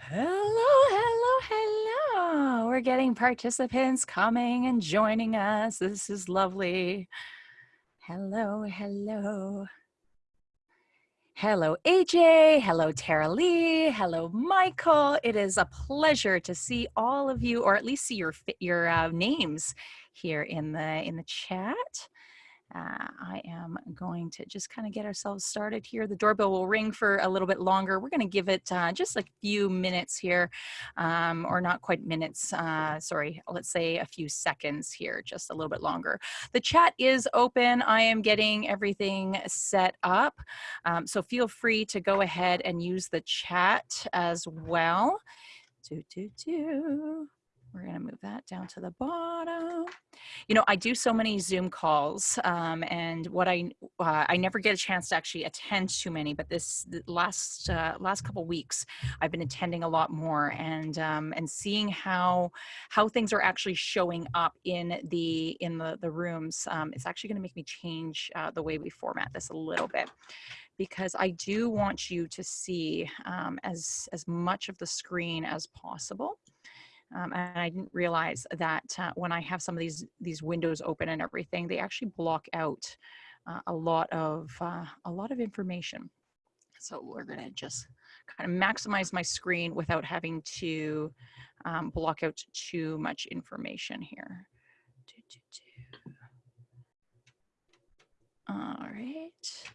Hello, hello, hello. We're getting participants coming and joining us. This is lovely. Hello, hello. Hello, AJ. Hello, Tara Lee. Hello, Michael. It is a pleasure to see all of you, or at least see your your uh, names here in the in the chat. Uh, I am going to just kind of get ourselves started here. The doorbell will ring for a little bit longer. We're going to give it uh, just a few minutes here, um, or not quite minutes, uh, sorry, let's say a few seconds here, just a little bit longer. The chat is open. I am getting everything set up. Um, so feel free to go ahead and use the chat as well. Do, do, do. We're going to move that down to the bottom. You know, I do so many Zoom calls, um, and what I uh, I never get a chance to actually attend too many. But this last uh, last couple weeks, I've been attending a lot more, and um, and seeing how how things are actually showing up in the in the the rooms. Um, it's actually going to make me change uh, the way we format this a little bit because I do want you to see um, as as much of the screen as possible. Um, and I didn't realize that uh, when I have some of these these windows open and everything, they actually block out uh, a lot of uh, a lot of information. So we're gonna just kind of maximize my screen without having to um, block out too much information here. All right.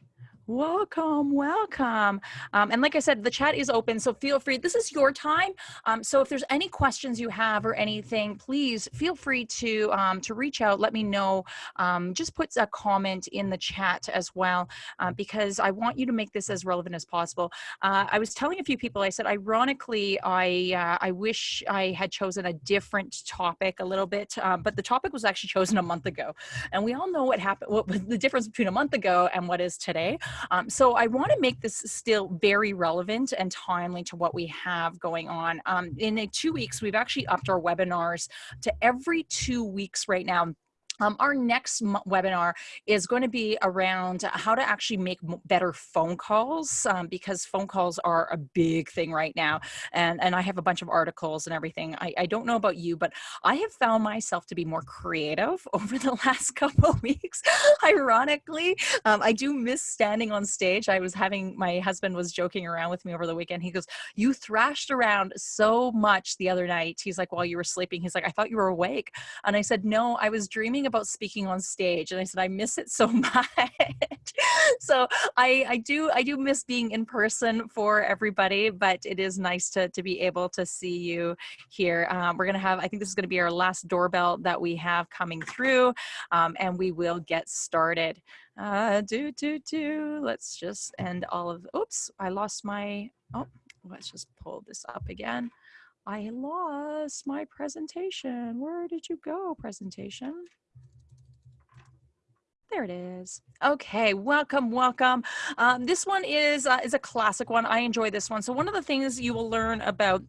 Welcome, welcome. Um, and like I said, the chat is open, so feel free. This is your time. Um, so if there's any questions you have or anything, please feel free to um, to reach out. Let me know. Um, just put a comment in the chat as well, uh, because I want you to make this as relevant as possible. Uh, I was telling a few people, I said, ironically, I uh, I wish I had chosen a different topic a little bit, uh, but the topic was actually chosen a month ago, and we all know what happened. What the difference between a month ago and what is today? Um, so I want to make this still very relevant and timely to what we have going on. Um, in two weeks, we've actually upped our webinars to every two weeks right now um, our next webinar is going to be around how to actually make better phone calls um, because phone calls are a big thing right now. And, and I have a bunch of articles and everything. I, I don't know about you, but I have found myself to be more creative over the last couple weeks. Ironically, um, I do miss standing on stage. I was having, my husband was joking around with me over the weekend. He goes, you thrashed around so much the other night. He's like, while you were sleeping, he's like, I thought you were awake. And I said, no, I was dreaming about speaking on stage and I said I miss it so much. so I I do I do miss being in person for everybody, but it is nice to to be able to see you here. Um, we're gonna have I think this is gonna be our last doorbell that we have coming through, um, and we will get started. Uh, do do do. Let's just end all of. Oops, I lost my. Oh, let's just pull this up again. I lost my presentation. Where did you go, presentation? There it is. Okay, welcome, welcome. Um, this one is uh, is a classic one. I enjoy this one. So one of the things you will learn about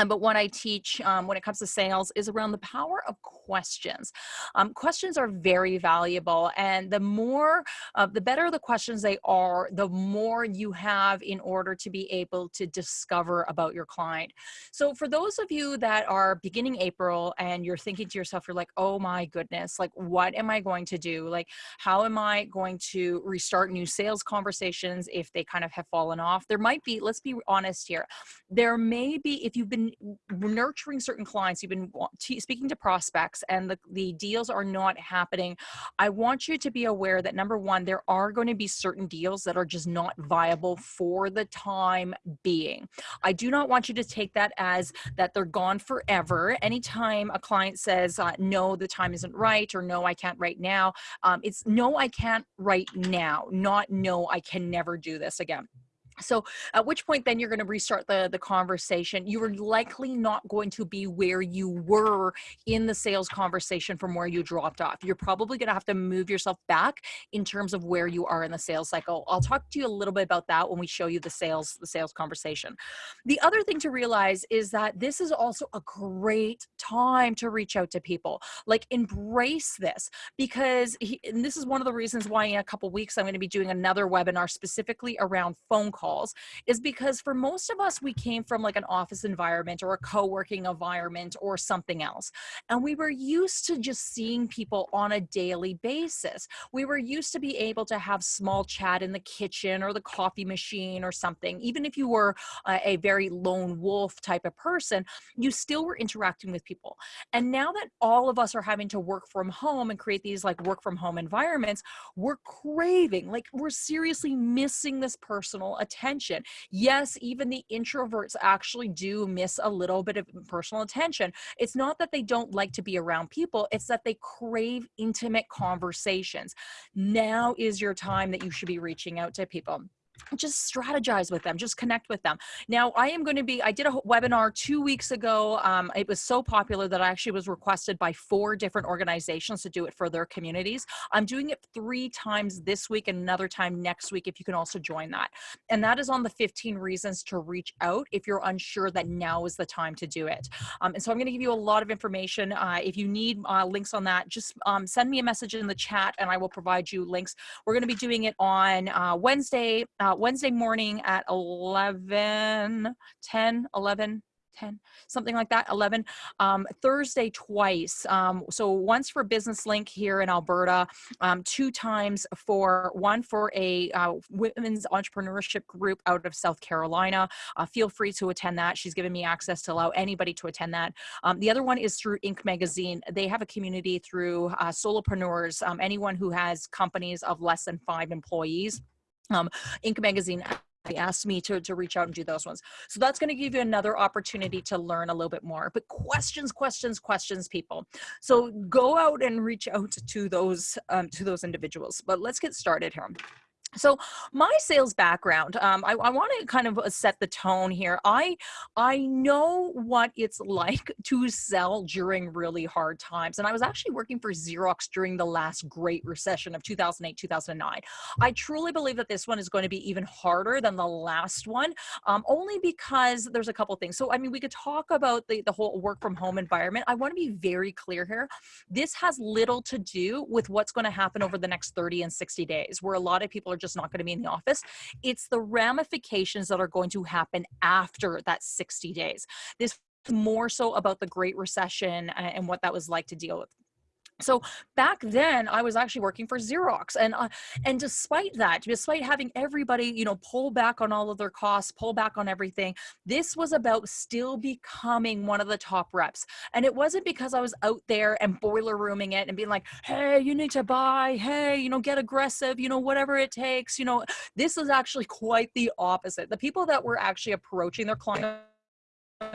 um, but what I teach um, when it comes to sales is around the power of questions. Um, questions are very valuable, and the more, uh, the better the questions they are, the more you have in order to be able to discover about your client. So, for those of you that are beginning April and you're thinking to yourself, you're like, oh my goodness, like, what am I going to do? Like, how am I going to restart new sales conversations if they kind of have fallen off? There might be, let's be honest here, there may be, if you've been nurturing certain clients, you've been speaking to prospects and the, the deals are not happening, I want you to be aware that number one, there are going to be certain deals that are just not viable for the time being. I do not want you to take that as that they're gone forever. Anytime a client says, uh, no, the time isn't right, or no, I can't right now, um, it's no, I can't right now, not no, I can never do this again. So at which point then you're going to restart the, the conversation. You are likely not going to be where you were in the sales conversation from where you dropped off. You're probably going to have to move yourself back in terms of where you are in the sales cycle. I'll talk to you a little bit about that when we show you the sales, the sales conversation. The other thing to realize is that this is also a great time to reach out to people. Like embrace this because he, this is one of the reasons why in a couple weeks I'm going to be doing another webinar specifically around phone calls calls is because for most of us, we came from like an office environment or a co-working environment or something else. And we were used to just seeing people on a daily basis. We were used to be able to have small chat in the kitchen or the coffee machine or something. Even if you were uh, a very lone wolf type of person, you still were interacting with people. And now that all of us are having to work from home and create these like work from home environments, we're craving, like we're seriously missing this personal attention. Yes, even the introverts actually do miss a little bit of personal attention. It's not that they don't like to be around people, it's that they crave intimate conversations. Now is your time that you should be reaching out to people just strategize with them just connect with them. Now i am going to be i did a webinar two weeks ago um, it was so popular that i actually was requested by four different organizations to do it for their communities. I'm doing it three times this week and another time next week if you can also join that. And that is on the 15 reasons to reach out if you're unsure that now is the time to do it. Um, and so i'm going to give you a lot of information uh, if you need uh, links on that just um, send me a message in the chat and i will provide you links. We're going to be doing it on uh, wednesday uh, Wednesday morning at 11, 10, 11, 10 something like that 11 um, thursday twice. Um, so once for business link here in alberta um, two times for one for a uh, women's entrepreneurship group out of south carolina. Uh, feel free to attend that. She's given me access to allow anybody to attend that. Um, the other one is through inc magazine. They have a community through uh, solopreneurs um, anyone who has companies of less than five employees um, Inc. magazine they asked me to, to reach out and do those ones. So that's going to give you another opportunity to learn a little bit more. But questions, questions, questions, people. So go out and reach out to those um, to those individuals. But let's get started here. So my sales background, um, I, I want to kind of uh, set the tone here. I I know what it's like to sell during really hard times, and I was actually working for Xerox during the last Great Recession of 2008 2009. I truly believe that this one is going to be even harder than the last one, um, only because there's a couple things. So I mean, we could talk about the the whole work from home environment. I want to be very clear here. This has little to do with what's going to happen over the next 30 and 60 days, where a lot of people are just not going to be in the office. It's the ramifications that are going to happen after that 60 days. This more so about the Great Recession uh, and what that was like to deal with so back then i was actually working for xerox and uh, and despite that despite having everybody you know pull back on all of their costs pull back on everything this was about still becoming one of the top reps. And it wasn't because i was out there and boiler rooming it and being like hey you need to buy hey you know get aggressive you know whatever it takes you know this is actually quite the opposite. The people that were actually approaching their clients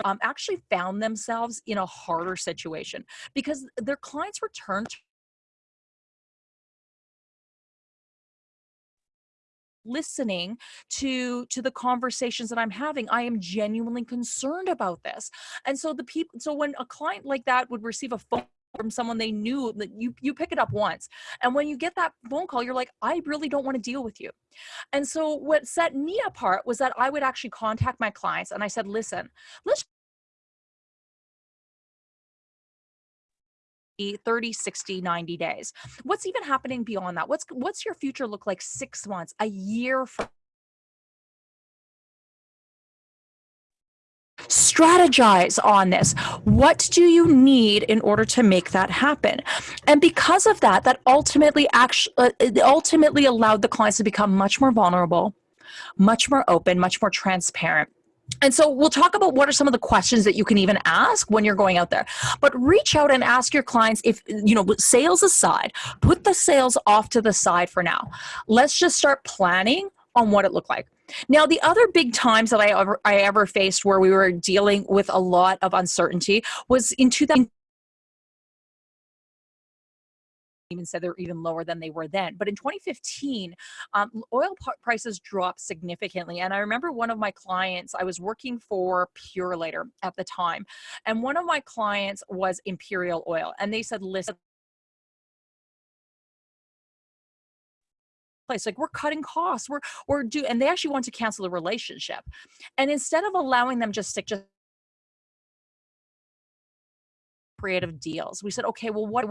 um, actually found themselves in a harder situation because their clients returned listening to to the conversations that i'm having. I am genuinely concerned about this. And so the people so when a client like that would receive a phone from someone they knew that you you pick it up once. And when you get that phone call you're like i really don't want to deal with you. And so what set me apart was that i would actually contact my clients and i said listen let's 30 60 90 days. What's even happening beyond that? What's what's your future look like six months a year from strategize on this. What do you need in order to make that happen? And because of that, that ultimately actually uh, ultimately allowed the clients to become much more vulnerable, much more open, much more transparent. And so we'll talk about what are some of the questions that you can even ask when you're going out there. But reach out and ask your clients if, you know, sales aside, put the sales off to the side for now. Let's just start planning on what it looked like. Now, the other big times that I ever, I ever faced where we were dealing with a lot of uncertainty was in 2000 even said they're even lower than they were then. But in 2015, um, oil prices dropped significantly. And I remember one of my clients, I was working for Purolator at the time, and one of my clients was Imperial Oil. And they said, listen, place like we're cutting costs we're we're do and they actually want to cancel the relationship. And instead of allowing them just stick just creative deals we said okay well what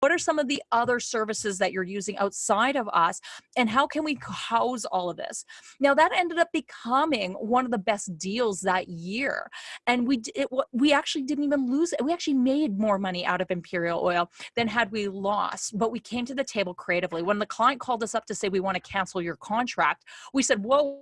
what are some of the other services that you're using outside of us and how can we house all of this? Now that ended up becoming one of the best deals that year and we it, we actually didn't even lose it we actually made more money out of imperial oil than had we lost but we came to the table creatively. When the client called us up to say we want to cancel your contract we said whoa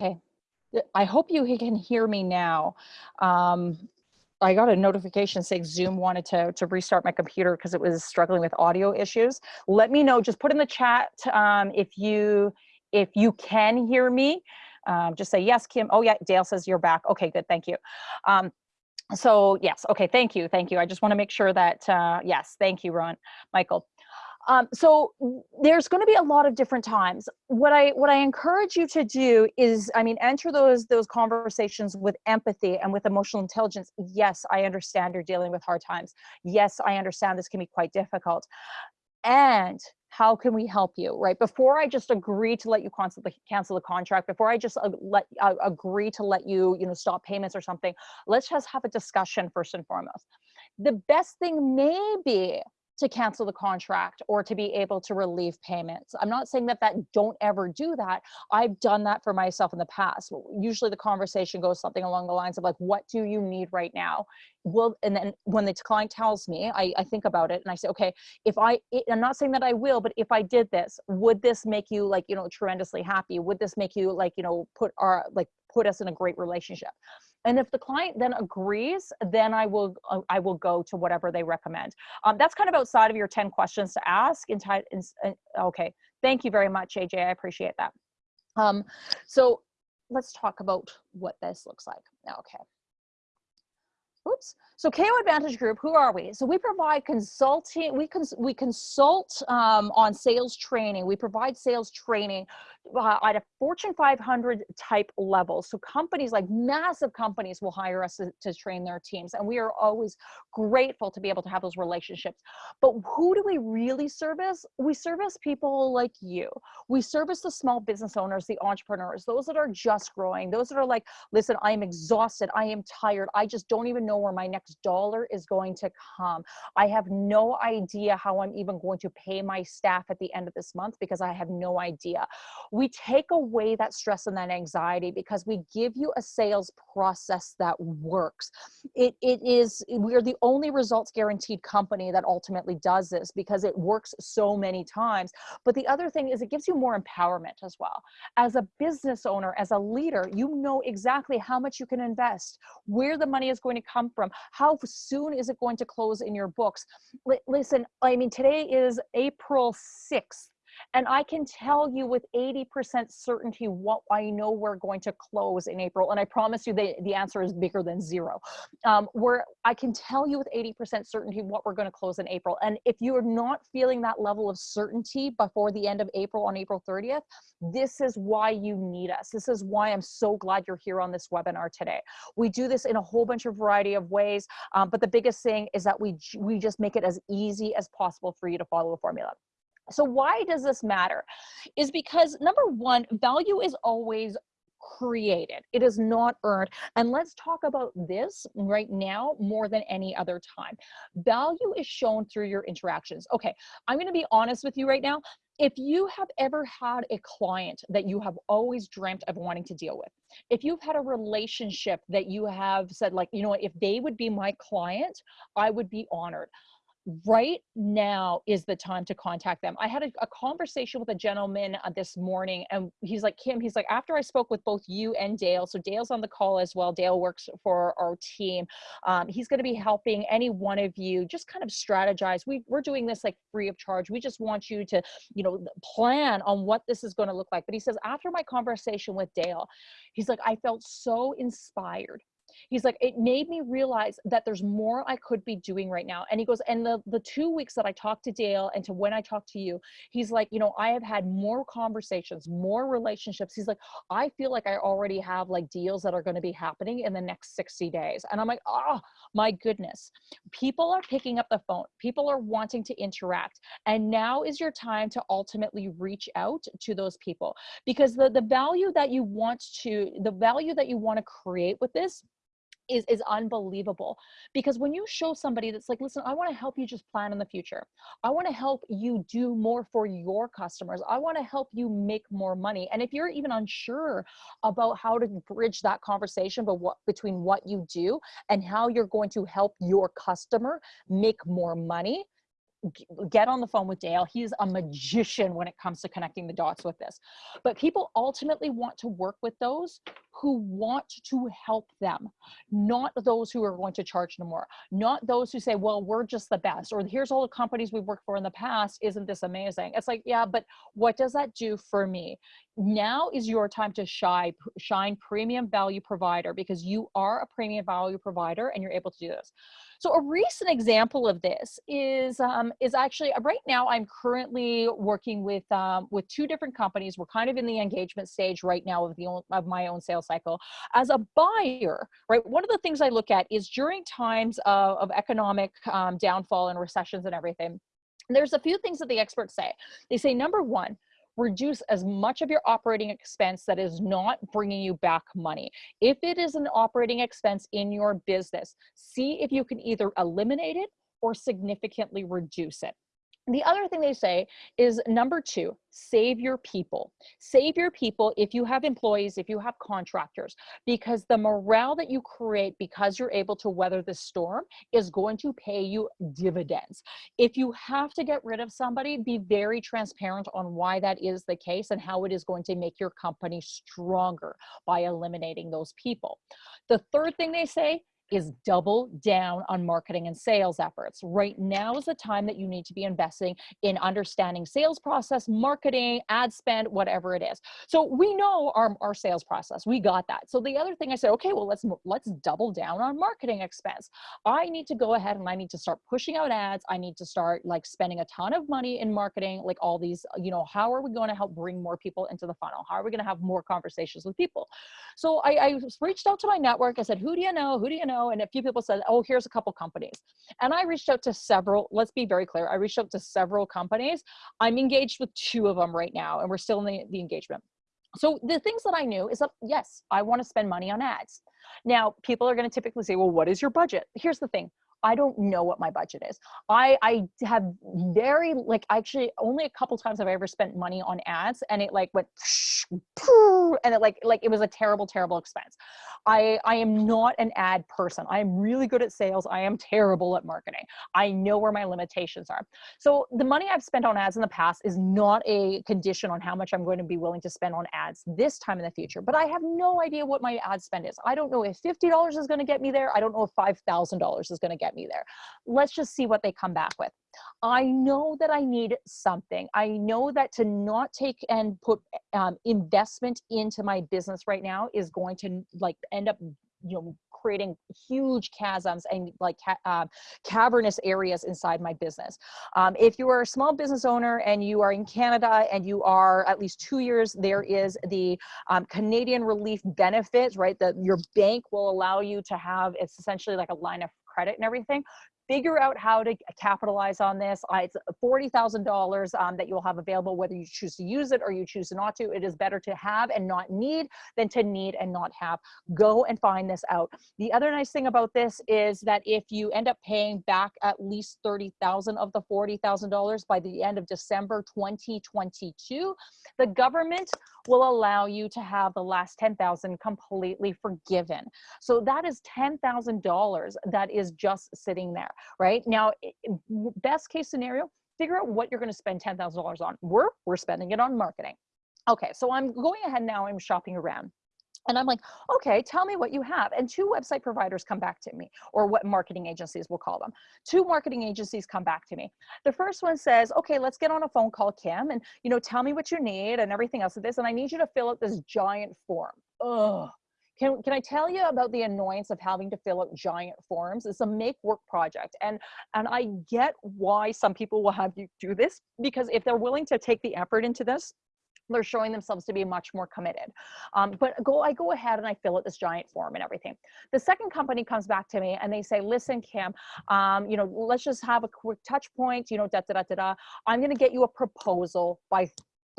Okay. I hope you can hear me now. Um, I got a notification saying Zoom wanted to, to restart my computer because it was struggling with audio issues. Let me know, just put in the chat um, if you if you can hear me. Um, just say yes, Kim. Oh yeah, Dale says you're back. Okay, good, thank you. Um, so yes, okay, thank you, thank you. I just want to make sure that, uh, yes, thank you, Ron, Michael. Um, so there's going to be a lot of different times. What I what I encourage you to do is, I mean, enter those those conversations with empathy and with emotional intelligence. Yes, I understand you're dealing with hard times. Yes, I understand this can be quite difficult. And how can we help you right before i just agree to let you cancel the, cancel the contract before i just uh, let uh, agree to let you you know stop payments or something let's just have a discussion first and foremost the best thing may be to cancel the contract or to be able to relieve payments. I'm not saying that that don't ever do that. I've done that for myself in the past. Usually the conversation goes something along the lines of like, what do you need right now? Well, and then when the client tells me, I, I think about it and I say, okay, if I, I'm not saying that I will, but if I did this, would this make you like, you know, tremendously happy? Would this make you like, you know, put our, like put us in a great relationship? And if the client then agrees, then I will uh, I will go to whatever they recommend. Um, that's kind of outside of your 10 questions to ask. In, okay, thank you very much, AJ. I appreciate that. Um, so let's talk about what this looks like. Okay. Oops. So KO Advantage Group, who are we? So we provide consulting, we, cons we consult um, on sales training. We provide sales training uh, at a Fortune 500 type level. So companies like massive companies will hire us to, to train their teams. And we are always grateful to be able to have those relationships. But who do we really service? We service people like you. We service the small business owners, the entrepreneurs, those that are just growing, those that are like, listen, I am exhausted. I am tired. I just don't even know where my next dollar is going to come. I have no idea how I'm even going to pay my staff at the end of this month because I have no idea. We take away that stress and that anxiety because we give you a sales process that works. It, it is, we're the only results guaranteed company that ultimately does this because it works so many times. But the other thing is it gives you more empowerment as well. As a business owner, as a leader, you know exactly how much you can invest, where the money is going to come from, how soon is it going to close in your books. L listen, I mean, today is April 6th and I can tell you with 80% certainty what I know we're going to close in April. And I promise you the, the answer is bigger than zero. Um, where I can tell you with 80% certainty what we're going to close in April. And if you are not feeling that level of certainty before the end of April on April 30th, this is why you need us. This is why I'm so glad you're here on this webinar today. We do this in a whole bunch of variety of ways, um, but the biggest thing is that we, we just make it as easy as possible for you to follow a formula. So why does this matter? Is because number one, value is always created. It is not earned. And let's talk about this right now more than any other time. Value is shown through your interactions. Okay, I'm going to be honest with you right now. If you have ever had a client that you have always dreamt of wanting to deal with, if you've had a relationship that you have said like, you know, what, if they would be my client, I would be honored right now is the time to contact them. I had a, a conversation with a gentleman uh, this morning and he's like, Kim, he's like, after I spoke with both you and Dale, so Dale's on the call as well. Dale works for our team. Um, he's going to be helping any one of you just kind of strategize. We, we're doing this like free of charge. We just want you to, you know, plan on what this is going to look like. But he says, after my conversation with Dale, he's like, I felt so inspired he's like it made me realize that there's more i could be doing right now. And he goes and the the two weeks that i talked to dale and to when i talked to you he's like you know i have had more conversations more relationships. He's like i feel like i already have like deals that are going to be happening in the next 60 days. And i'm like oh my goodness. People are picking up the phone. People are wanting to interact. And now is your time to ultimately reach out to those people. Because the the value that you want to the value that you want to create with this is is unbelievable because when you show somebody that's like listen i want to help you just plan in the future. I want to help you do more for your customers. I want to help you make more money. And if you're even unsure about how to bridge that conversation but what between what you do and how you're going to help your customer make more money get on the phone with Dale. He's a magician when it comes to connecting the dots with this. But people ultimately want to work with those who want to help them, not those who are going to charge them more, not those who say, well, we're just the best, or here's all the companies we've worked for in the past. Isn't this amazing? It's like, yeah, but what does that do for me? Now is your time to shine, shine premium value provider because you are a premium value provider and you're able to do this. So a recent example of this is um, is actually uh, right now I'm currently working with um, with two different companies. We're kind of in the engagement stage right now of the of my own sales cycle. As a buyer, right, one of the things I look at is during times of, of economic um, downfall and recessions and everything. There's a few things that the experts say. They say number one, reduce as much of your operating expense that is not bringing you back money. If it is an operating expense in your business, see if you can either eliminate it or significantly reduce it. The other thing they say is number two, save your people. Save your people if you have employees, if you have contractors, because the morale that you create because you're able to weather the storm is going to pay you dividends. If you have to get rid of somebody, be very transparent on why that is the case and how it is going to make your company stronger by eliminating those people. The third thing they say is double down on marketing and sales efforts. Right now is the time that you need to be investing in understanding sales process, marketing, ad spend, whatever it is. So we know our, our sales process, we got that. So the other thing I said, okay, well, let's, let's double down on marketing expense. I need to go ahead and I need to start pushing out ads. I need to start like spending a ton of money in marketing, like all these, uh, you know, how are we going to help bring more people into the funnel? How are we going to have more conversations with people? So I, I reached out to my network. I said, who do you know? Who do you know? Know, and a few people said, oh, here's a couple companies. And I reached out to several, let's be very clear, I reached out to several companies. I'm engaged with two of them right now, and we're still in the, the engagement. So the things that I knew is that, yes, I want to spend money on ads. Now, people are going to typically say, well, what is your budget? Here's the thing. I don't know what my budget is. I I have very like actually only a couple times have I ever spent money on ads and it like went and it like like it was a terrible terrible expense. I I am not an ad person. I am really good at sales. I am terrible at marketing. I know where my limitations are. So the money I've spent on ads in the past is not a condition on how much I'm going to be willing to spend on ads this time in the future. But I have no idea what my ad spend is. I don't know if $50 is going to get me there. I don't know if $5,000 is going to get me there. Let's just see what they come back with. I know that I need something. I know that to not take and put um, investment into my business right now is going to like end up you know creating huge chasms and like uh, cavernous areas inside my business um, if you are a small business owner and you are in canada and you are at least two years there is the um, canadian relief benefits right that your bank will allow you to have it's essentially like a line of credit and everything figure out how to capitalize on this. It's $40,000 um, that you'll have available, whether you choose to use it or you choose not to. It is better to have and not need than to need and not have. Go and find this out. The other nice thing about this is that if you end up paying back at least 30,000 of the $40,000 by the end of December 2022, the government will allow you to have the last 10,000 completely forgiven. So that is $10,000 that is just sitting there. Right? Now, best case scenario, figure out what you're going to spend $10,000 on. We're, we're spending it on marketing. Okay, so I'm going ahead now, I'm shopping around. And I'm like, okay, tell me what you have. And two website providers come back to me, or what marketing agencies we'll call them. Two marketing agencies come back to me. The first one says, okay, let's get on a phone call, Kim, and you know, tell me what you need and everything else of this. And I need you to fill out this giant form. Ugh. Can, can I tell you about the annoyance of having to fill out giant forms? It's a make work project. And, and I get why some people will have you do this because if they're willing to take the effort into this, they're showing themselves to be much more committed. Um, but go, I go ahead and I fill out this giant form and everything. The second company comes back to me and they say, listen, Kim, um, you know, let's just have a quick touch point, you know, da, da, da, da, da. I'm going to get you a proposal by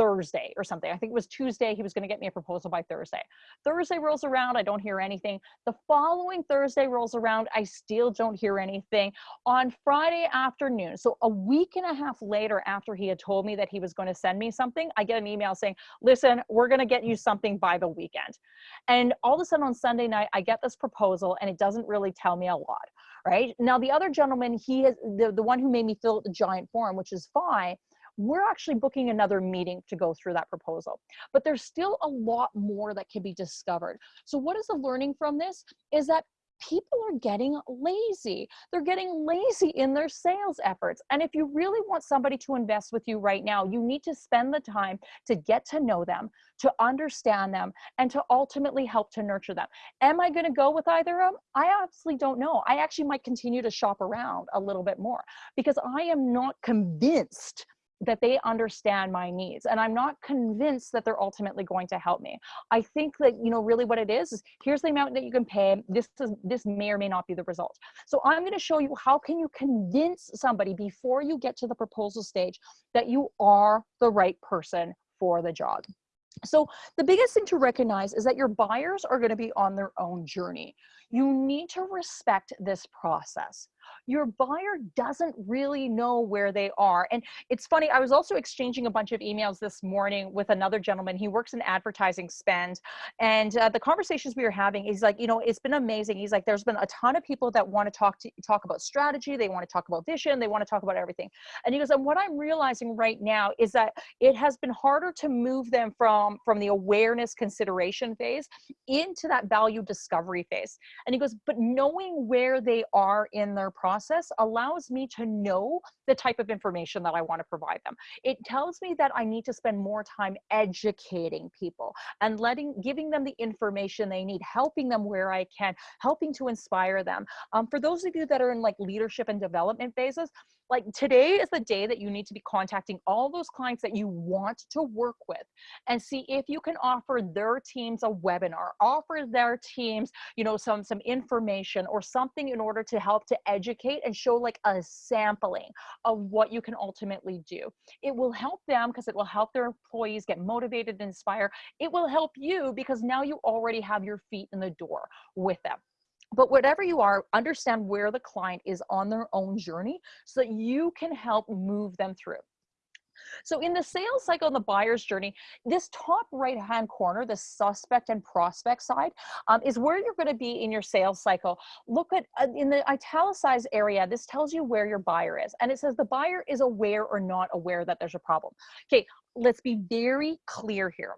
Thursday or something. I think it was Tuesday. He was going to get me a proposal by Thursday. Thursday rolls around. I don't hear anything. The following Thursday rolls around. I still don't hear anything. On Friday afternoon, so a week and a half later after he had told me that he was going to send me something, I get an email saying, listen, we're going to get you something by the weekend. And all of a sudden on Sunday night, I get this proposal and it doesn't really tell me a lot. Right now, the other gentleman, he is the, the one who made me fill out the giant form, which is fine we're actually booking another meeting to go through that proposal. But there's still a lot more that can be discovered. So what is the learning from this is that people are getting lazy. They're getting lazy in their sales efforts. And if you really want somebody to invest with you right now, you need to spend the time to get to know them, to understand them, and to ultimately help to nurture them. Am I going to go with either of them? I absolutely don't know. I actually might continue to shop around a little bit more because I am not convinced that they understand my needs and i'm not convinced that they're ultimately going to help me. I think that you know really what it is is here's the amount that you can pay this is this may or may not be the result. So i'm going to show you how can you convince somebody before you get to the proposal stage that you are the right person for the job. So the biggest thing to recognize is that your buyers are going to be on their own journey. You need to respect this process your buyer doesn't really know where they are. And it's funny, I was also exchanging a bunch of emails this morning with another gentleman. He works in advertising spend. And uh, the conversations we were having, he's like, you know, it's been amazing. He's like, there's been a ton of people that want to talk to talk about strategy. They want to talk about vision. They want to talk about everything. And he goes, and what I'm realizing right now is that it has been harder to move them from, from the awareness consideration phase into that value discovery phase. And he goes, but knowing where they are in their process allows me to know the type of information that I want to provide them. It tells me that I need to spend more time educating people and letting, giving them the information they need, helping them where I can, helping to inspire them. Um, for those of you that are in like leadership and development phases, like today is the day that you need to be contacting all those clients that you want to work with and see if you can offer their teams a webinar offer their teams you know some some information or something in order to help to educate and show like a sampling of what you can ultimately do. It will help them because it will help their employees get motivated and inspire. It will help you because now you already have your feet in the door with them but whatever you are, understand where the client is on their own journey so that you can help move them through. So in the sales cycle and the buyer's journey, this top right-hand corner, the suspect and prospect side, um, is where you're gonna be in your sales cycle. Look at, uh, in the italicized area, this tells you where your buyer is. And it says the buyer is aware or not aware that there's a problem. Okay, let's be very clear here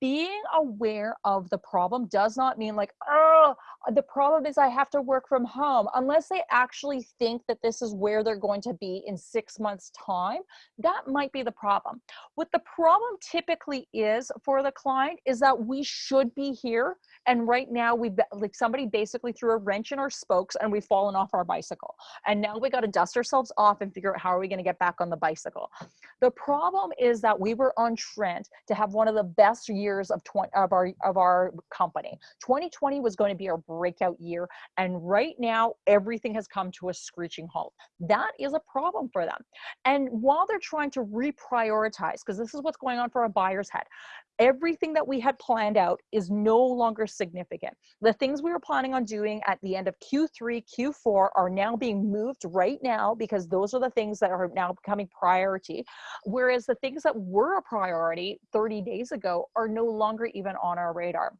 being aware of the problem does not mean like, oh, the problem is I have to work from home. Unless they actually think that this is where they're going to be in six months time, that might be the problem. What the problem typically is for the client is that we should be here. And right now we've like somebody basically threw a wrench in our spokes and we've fallen off our bicycle. And now we got to dust ourselves off and figure out how are we going to get back on the bicycle. The problem is that we were on trend to have one of the best years of, 20, of, our, of our company. 2020 was going to be our breakout year. And right now, everything has come to a screeching halt. That is a problem for them. And while they're trying to reprioritize, because this is what's going on for a buyer's head, everything that we had planned out is no longer significant. The things we were planning on doing at the end of Q3, Q4 are now being moved right now because those are the things that are now becoming priority. Whereas the things that were a priority 30 days ago are no longer even on our radar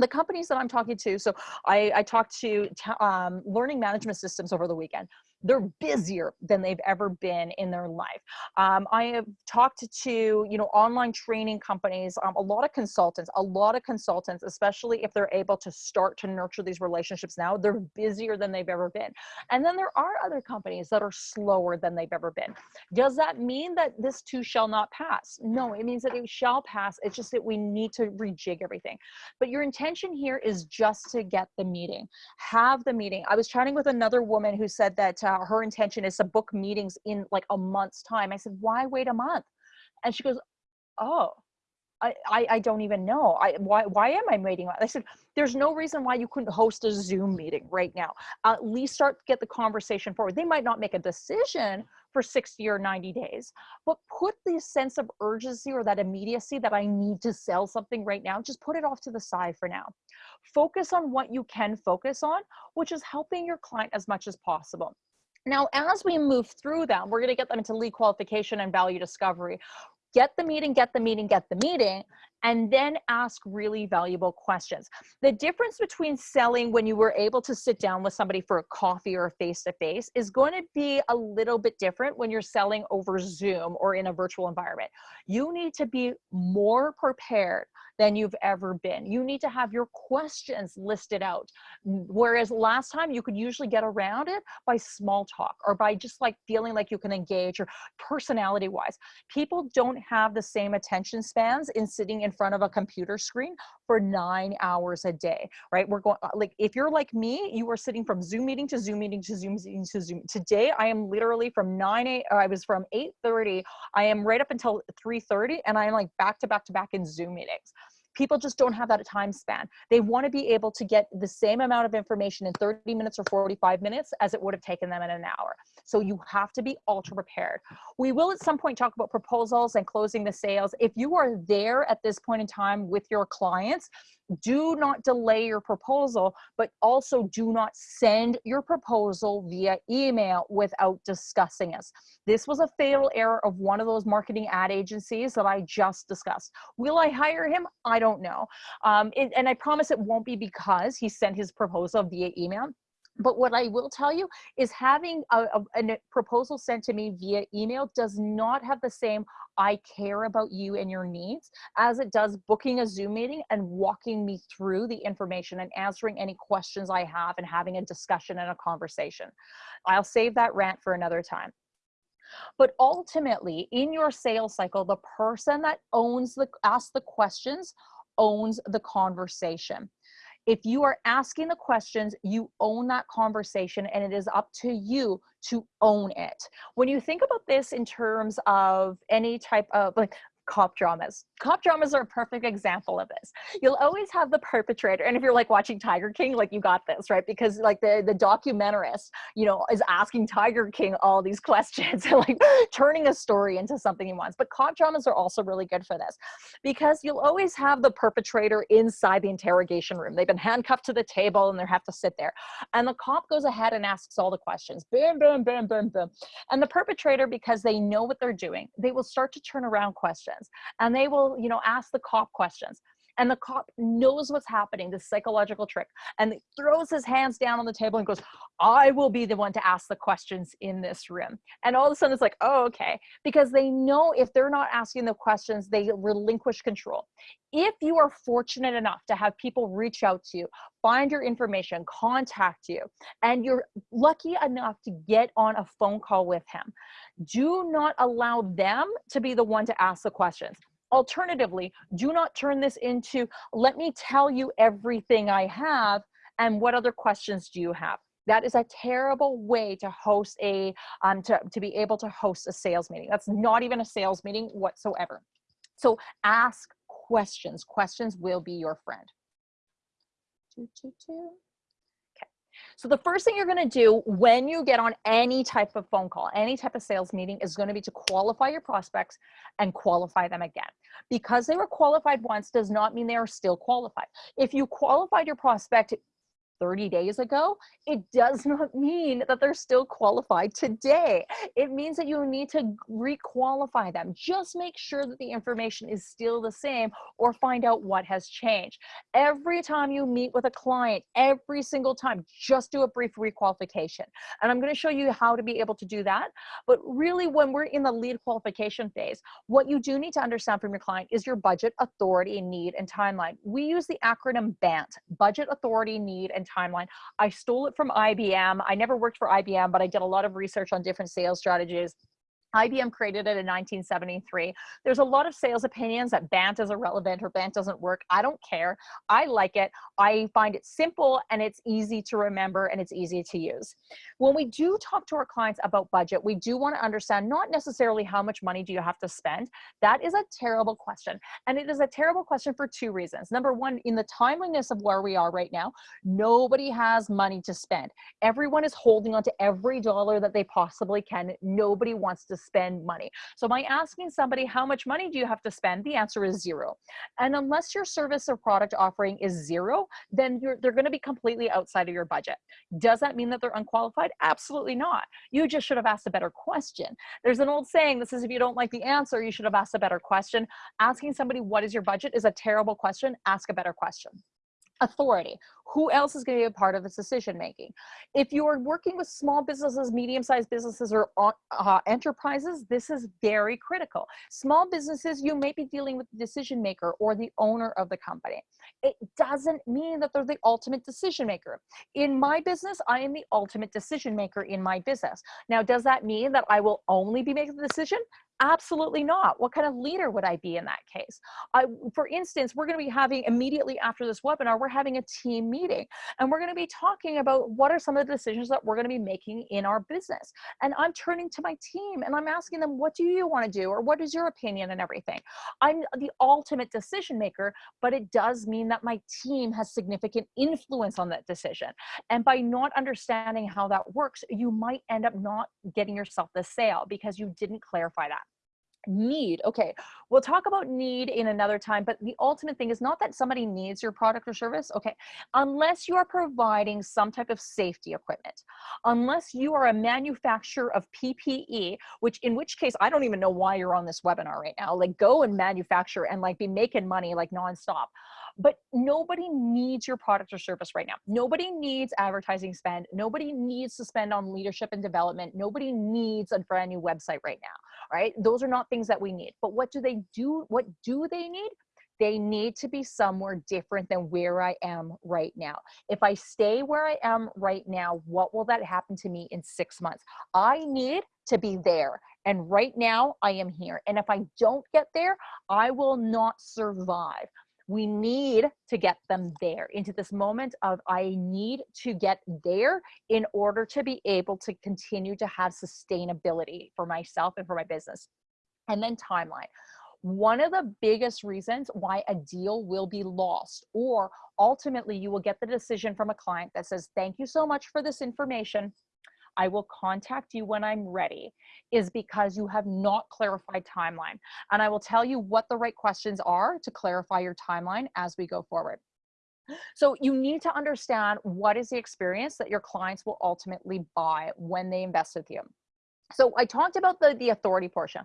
the companies that I'm talking to, so I, I talked to um, learning management systems over the weekend. They're busier than they've ever been in their life. Um, I have talked to, you know, online training companies, um, a lot of consultants, a lot of consultants, especially if they're able to start to nurture these relationships now, they're busier than they've ever been. And then there are other companies that are slower than they've ever been. Does that mean that this too shall not pass? No, it means that it shall pass. It's just that we need to rejig everything. But your intention here is just to get the meeting. Have the meeting. I was chatting with another woman who said that uh, her intention is to book meetings in like a month's time. I said, why wait a month? And she goes, oh, I, I, I don't even know. I why why am I waiting? I said, there's no reason why you couldn't host a Zoom meeting right now. at least start get the conversation forward. They might not make a decision for 60 or 90 days, but put the sense of urgency or that immediacy that I need to sell something right now, just put it off to the side for now. Focus on what you can focus on, which is helping your client as much as possible. Now, as we move through them, we're going to get them into lead qualification and value discovery get the meeting, get the meeting, get the meeting, and then ask really valuable questions. The difference between selling when you were able to sit down with somebody for a coffee or a face-to-face -face is going to be a little bit different when you're selling over Zoom or in a virtual environment. You need to be more prepared than you've ever been. You need to have your questions listed out. Whereas last time you could usually get around it by small talk or by just like feeling like you can engage or personality wise. People don't have the same attention spans in sitting in front of a computer screen for nine hours a day, right? We're going uh, like, if you're like me, you are sitting from Zoom meeting to Zoom meeting to Zoom meeting to Zoom. Today, I am literally from 9, 8, I was from 8.30, I am right up until 3.30 and I'm like back to back to back in Zoom meetings people just don't have that time span. They want to be able to get the same amount of information in 30 minutes or 45 minutes as it would have taken them in an hour. So you have to be ultra prepared. We will at some point talk about proposals and closing the sales. If you are there at this point in time with your clients, do not delay your proposal, but also do not send your proposal via email without discussing us. This was a fatal error of one of those marketing ad agencies that I just discussed. Will I hire him? I don't know. Um, it, and I promise it won't be because he sent his proposal via email. But what I will tell you is having a, a, a, uh, proposal sent to me via email does not have the same I care about you and your needs as it does booking a Zoom meeting and walking me through the information and answering any questions I have and having a discussion and a conversation. I'll save that rant for another time. But ultimately, in your sales cycle, the person that owns the, asks the questions owns the conversation. If you are asking the questions, you own that conversation and it is up to you to own it. When you think about this in terms of any type of like cop dramas. Cop dramas are a perfect example of this. You'll always have the perpetrator. And if you're like watching Tiger King, like you got this, right? Because like the, the documentarist, you know, is asking Tiger King all these questions and like turning a story into something he wants. But cop dramas are also really good for this because you'll always have the perpetrator inside the interrogation room. They've been handcuffed to the table and they have to sit there. And the cop goes ahead and asks all the questions. Boom, boom, boom, boom, boom. And the perpetrator, because they know what they're doing, they will start to turn around questions questions and they will, you know, ask the cop questions and the cop knows what's happening, the psychological trick, and throws his hands down on the table and goes, I will be the one to ask the questions in this room. And all of a sudden it's like, oh, okay. Because they know if they're not asking the questions, they relinquish control. If you are fortunate enough to have people reach out to you, find your information, contact you, and you're lucky enough to get on a phone call with him, do not allow them to be the one to ask the questions Alternatively, do not turn this into, let me tell you everything I have and what other questions do you have? That is a terrible way to host a, um, to, to be able to host a sales meeting. That's not even a sales meeting whatsoever. So ask questions. Questions will be your friend. Two, two, two. So the first thing you're gonna do when you get on any type of phone call, any type of sales meeting is gonna be to qualify your prospects and qualify them again. Because they were qualified once does not mean they are still qualified. If you qualified your prospect 30 days ago, it does not mean that they're still qualified today. It means that you need to re-qualify them. Just make sure that the information is still the same or find out what has changed. Every time you meet with a client, every single time, just do a brief requalification. And I'm gonna show you how to be able to do that. But really when we're in the lead qualification phase, what you do need to understand from your client is your budget, authority, need, and timeline. We use the acronym BANT, budget, authority, need, and timeline. I stole it from IBM. I never worked for IBM, but I did a lot of research on different sales strategies. IBM created it in 1973. There's a lot of sales opinions that BANT is irrelevant or BANT doesn't work. I don't care. I like it. I find it simple and it's easy to remember and it's easy to use. When we do talk to our clients about budget, we do want to understand not necessarily how much money do you have to spend. That is a terrible question. And it is a terrible question for two reasons. Number one, in the timeliness of where we are right now, nobody has money to spend. Everyone is holding on to every dollar that they possibly can. Nobody wants to spend money. So by asking somebody, how much money do you have to spend? The answer is zero. And unless your service or product offering is zero, then they're gonna be completely outside of your budget. Does that mean that they're unqualified? Absolutely not. You just should have asked a better question. There's an old saying that says if you don't like the answer, you should have asked a better question. Asking somebody what is your budget is a terrible question. Ask a better question authority. Who else is going to be a part of this decision making? If you are working with small businesses, medium-sized businesses, or uh, enterprises, this is very critical. Small businesses, you may be dealing with the decision maker or the owner of the company. It doesn't mean that they're the ultimate decision maker. In my business, I am the ultimate decision maker in my business. Now, does that mean that I will only be making the decision? Absolutely not. What kind of leader would I be in that case? I, for instance, we're going to be having immediately after this webinar, we're having a team meeting and we're going to be talking about what are some of the decisions that we're going to be making in our business. And I'm turning to my team and I'm asking them, what do you want to do? Or what is your opinion and everything? I'm the ultimate decision maker, but it does mean that my team has significant influence on that decision. And by not understanding how that works, you might end up not getting yourself the sale because you didn't clarify that need okay we'll talk about need in another time but the ultimate thing is not that somebody needs your product or service okay unless you are providing some type of safety equipment unless you are a manufacturer of ppe which in which case i don't even know why you're on this webinar right now like go and manufacture and like be making money like nonstop but nobody needs your product or service right now. Nobody needs advertising spend. Nobody needs to spend on leadership and development. Nobody needs a brand new website right now, right? Those are not things that we need. But what do they do? What do they need? they need to be somewhere different than where I am right now. If I stay where I am right now, what will that happen to me in six months? I need to be there. And right now I am here. And if I don't get there, I will not survive we need to get them there into this moment of I need to get there in order to be able to continue to have sustainability for myself and for my business. And then timeline. One of the biggest reasons why a deal will be lost or ultimately you will get the decision from a client that says, thank you so much for this information. I will contact you when I'm ready is because you have not clarified timeline. And I will tell you what the right questions are to clarify your timeline as we go forward. So you need to understand what is the experience that your clients will ultimately buy when they invest with you. So I talked about the, the authority portion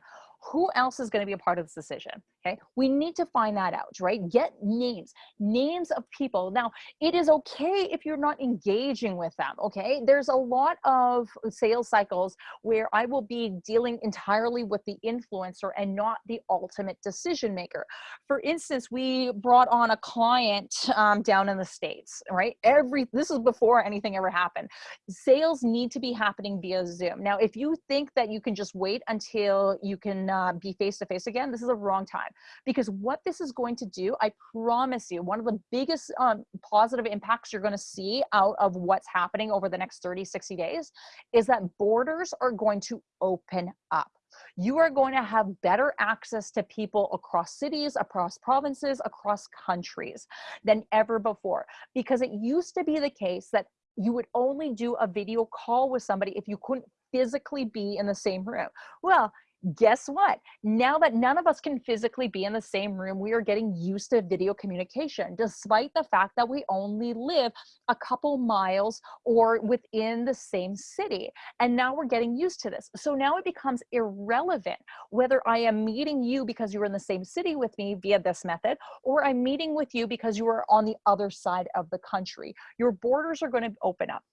who else is going to be a part of this decision okay? We need to find that out right? Get names names of people. Now it is okay if you're not engaging with them okay? There's a lot of sales cycles where i will be dealing entirely with the influencer and not the ultimate decision maker. For instance we brought on a client um, down in the states right? Every this is before anything ever happened. Sales need to be happening via zoom. Now if you think that you can just wait until you can uh, be face to face again, this is a wrong time. Because what this is going to do, I promise you, one of the biggest um, positive impacts you're going to see out of what's happening over the next 30, 60 days is that borders are going to open up you are going to have better access to people across cities, across provinces, across countries than ever before. Because it used to be the case that you would only do a video call with somebody if you couldn't physically be in the same room. Well, guess what? Now that none of us can physically be in the same room, we are getting used to video communication, despite the fact that we only live a couple miles or within the same city. And now we're getting used to this. So now it becomes irrelevant whether I am meeting you because you're in the same city with me via this method, or I'm meeting with you because you are on the other side of the country. Your borders are going to open up.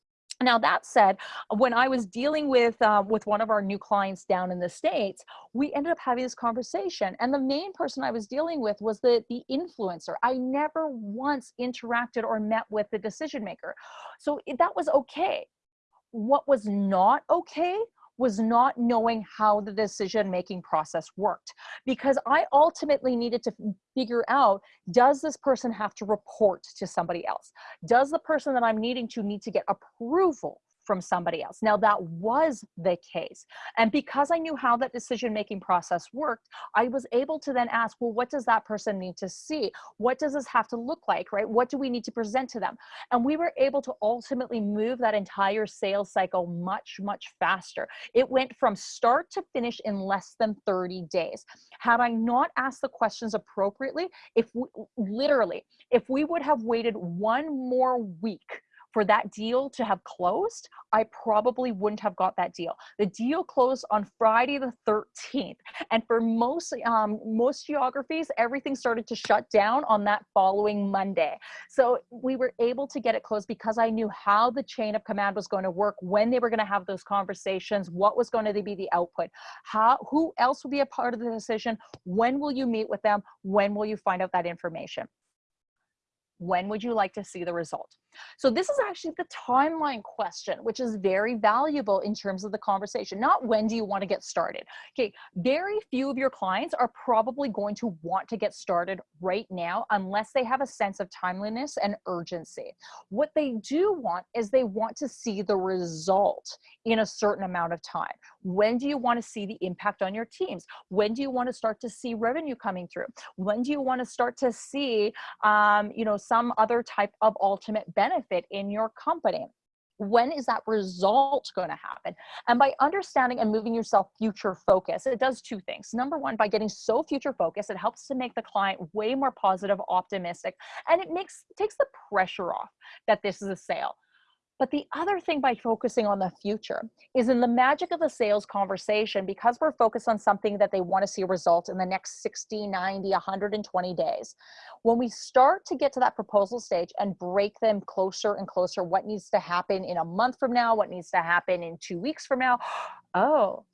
Now that said, when I was dealing with uh, with one of our new clients down in the states, we ended up having this conversation, and the main person I was dealing with was the the influencer. I never once interacted or met with the decision maker, so that was okay. What was not okay was not knowing how the decision making process worked because I ultimately needed to figure out does this person have to report to somebody else? Does the person that I'm needing to need to get approval from somebody else. Now that was the case. And because I knew how that decision-making process worked, I was able to then ask, well, what does that person need to see? What does this have to look like, right? What do we need to present to them? And we were able to ultimately move that entire sales cycle much, much faster. It went from start to finish in less than 30 days. Had I not asked the questions appropriately, if we, literally, if we would have waited one more week for that deal to have closed, I probably wouldn't have got that deal. The deal closed on Friday the 13th. And for most, um, most geographies, everything started to shut down on that following Monday. So we were able to get it closed because I knew how the chain of command was going to work, when they were going to have those conversations, what was going to be the output, how, who else will be a part of the decision, when will you meet with them, when will you find out that information when would you like to see the result? So this is actually the timeline question, which is very valuable in terms of the conversation. Not when do you want to get started? Okay, very few of your clients are probably going to want to get started right now unless they have a sense of timeliness and urgency. What they do want is they want to see the result in a certain amount of time. When do you want to see the impact on your teams? When do you want to start to see revenue coming through? When do you want to start to see, um, you know, some other type of ultimate benefit in your company? when is that result going to happen? And by understanding and moving yourself future focus it does two things. Number one by getting so future focused it helps to make the client way more positive optimistic and it makes takes the pressure off that this is a sale but the other thing by focusing on the future is in the magic of the sales conversation, because we're focused on something that they want to see a result in the next 60, 90, 120 days. When we start to get to that proposal stage and break them closer and closer, what needs to happen in a month from now, what needs to happen in two weeks from now, oh,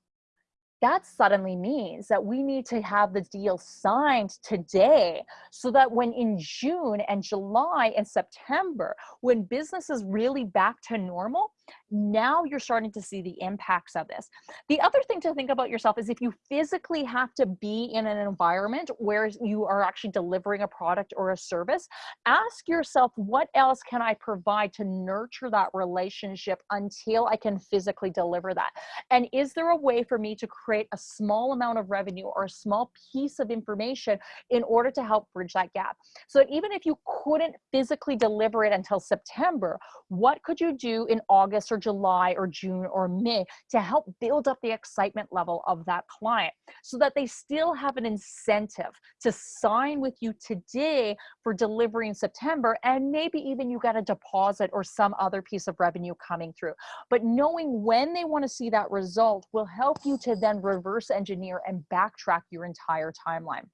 that suddenly means that we need to have the deal signed today so that when in June and July and September, when business is really back to normal, now you're starting to see the impacts of this. The other thing to think about yourself is if you physically have to be in an environment where you are actually delivering a product or a service, ask yourself, what else can I provide to nurture that relationship until I can physically deliver that? And is there a way for me to create a small amount of revenue or a small piece of information in order to help bridge that gap? So even if you couldn't physically deliver it until September, what could you do in August or July or June or May to help build up the excitement level of that client so that they still have an incentive to sign with you today for delivery in September and maybe even you got a deposit or some other piece of revenue coming through. But knowing when they want to see that result will help you to then reverse engineer and backtrack your entire timeline.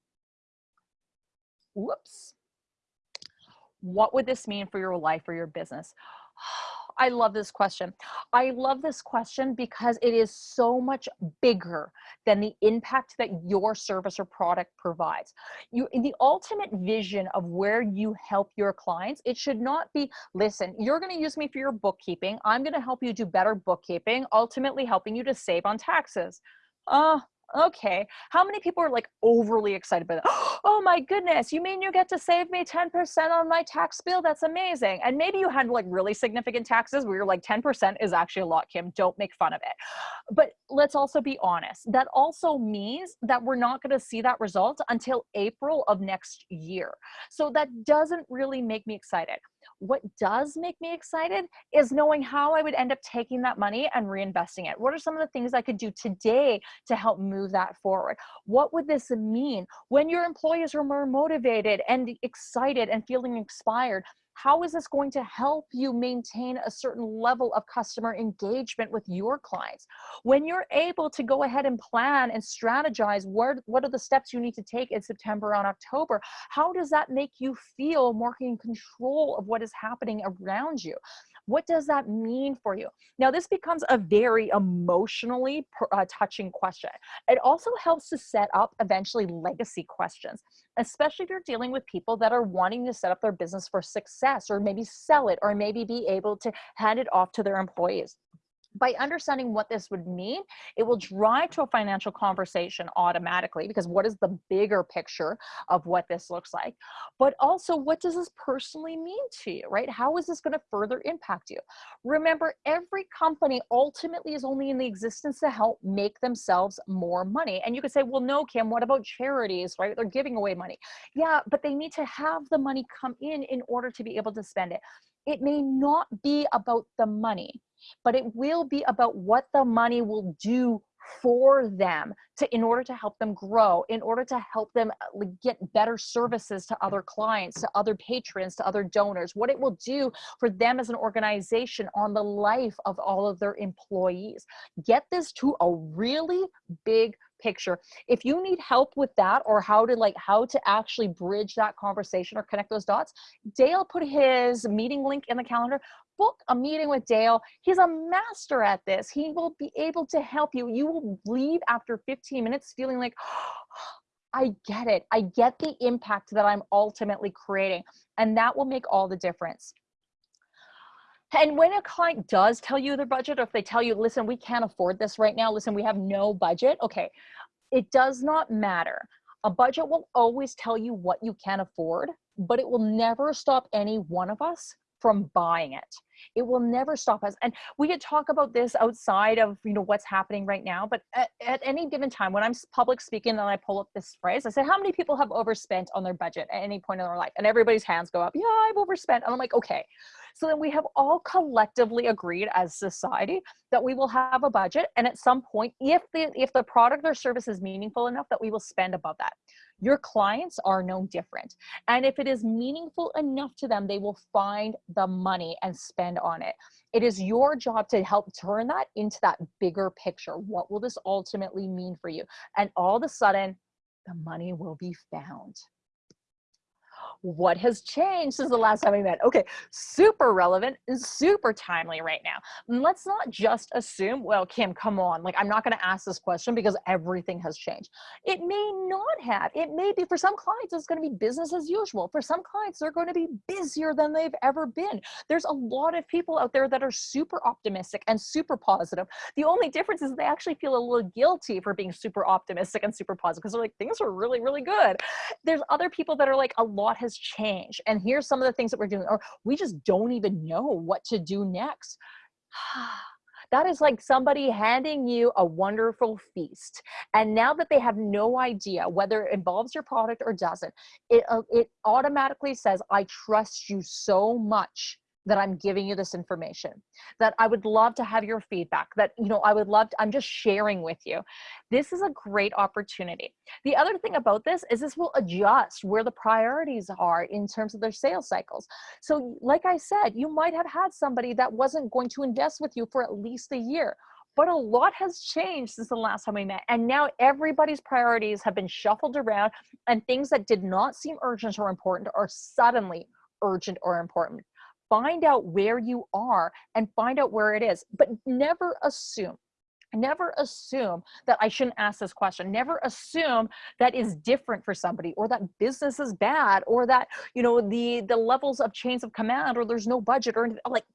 Whoops. What would this mean for your life or your business? I love this question. I love this question because it is so much bigger than the impact that your service or product provides. You, in the ultimate vision of where you help your clients, it should not be, listen, you're going to use me for your bookkeeping. I'm going to help you do better bookkeeping, ultimately helping you to save on taxes. Uh, okay how many people are like overly excited about that? Oh my goodness you mean you get to save me 10% on my tax bill? That's amazing. And maybe you had like really significant taxes where you're like 10% is actually a lot kim. Don't make fun of it. But let's also be honest that also means that we're not going to see that result until april of next year. So that doesn't really make me excited What does make me excited is knowing how I would end up taking that money and reinvesting it. What are some of the things I could do today to help move that forward? What would this mean when your employees are more motivated and excited and feeling inspired? How is this going to help you maintain a certain level of customer engagement with your clients? When you're able to go ahead and plan and strategize what, what are the steps you need to take in September and October, how does that make you feel more in control of what is happening around you? What does that mean for you? Now, this becomes a very emotionally uh, touching question. It also helps to set up eventually legacy questions, especially if you're dealing with people that are wanting to set up their business for success or maybe sell it or maybe be able to hand it off to their employees by understanding what this would mean, it will drive to a financial conversation automatically because what is the bigger picture of what this looks like? But also, what does this personally mean to you, right? How is this going to further impact you? Remember, every company ultimately is only in the existence to help make themselves more money. And you could say, well, no, Kim, what about charities, right? They're giving away money. Yeah, but they need to have the money come in in order to be able to spend it. It may not be about the money but it will be about what the money will do for them to in order to help them grow in order to help them uh, get better services to other clients to other patrons to other donors. What it will do for them as an organization on the life of all of their employees. Get this to a really big picture if you need help with that or how to like how to actually bridge that conversation or connect those dots dale put his meeting link in the calendar book a meeting with Dale. He's a master at this. He will be able to help you. You will leave after 15 minutes feeling like, I get it. I get the impact that I'm ultimately creating. And that will make all the difference. And when a client does tell you their budget, or if they tell you, listen, we can't afford this right now, listen, we have no budget, okay, it does not matter. A budget will always tell you what you can afford, but it will never stop any one of us from buying it. It will never stop us. And we could talk about this outside of, you know, what's happening right now. But at, at any given time, when I'm public speaking and I pull up this phrase, I say, how many people have overspent on their budget at any point in their life? And everybody's hands go up. Yeah, I've overspent. And I'm like, okay. So then we have all collectively agreed as society that we will have a budget. And at some point, if the, if the product or service is meaningful enough that we will spend above that. Your clients are no different. And if it is meaningful enough to them, they will find the money and spend on it. It is your job to help turn that into that bigger picture. What will this ultimately mean for you? And all of a sudden, the money will be found what has changed since the last time we met? Okay, super relevant and super timely right now. And let's not just assume, well, Kim, come on, like I'm not gonna ask this question because everything has changed. It may not have. It may be, for some clients, it's gonna be business as usual. For some clients, they're gonna be busier than they've ever been. There's a lot of people out there that are super optimistic and super positive. The only difference is they actually feel a little guilty for being super optimistic and super positive because they're like, things are really, really good. There's other people that are like, a lot has changed and here's some of the things that we're doing or we just don't even know what to do next. That is like somebody handing you a wonderful feast and now that they have no idea whether it involves your product or doesn't it uh, it automatically says i trust you so much that I'm giving you this information, that I would love to have your feedback, that, you know, I would love to, I'm just sharing with you. This is a great opportunity. The other thing about this is this will adjust where the priorities are in terms of their sales cycles. So like I said, you might have had somebody that wasn't going to invest with you for at least a year but a lot has changed since the last time we met. And now everybody's priorities have been shuffled around and things that did not seem urgent or important are suddenly urgent or important find out where you are and find out where it is, but never assume never assume that I shouldn't ask this question. Never assume that is different for somebody or that business is bad or that, you know, the, the levels of chains of command or there's no budget or anything like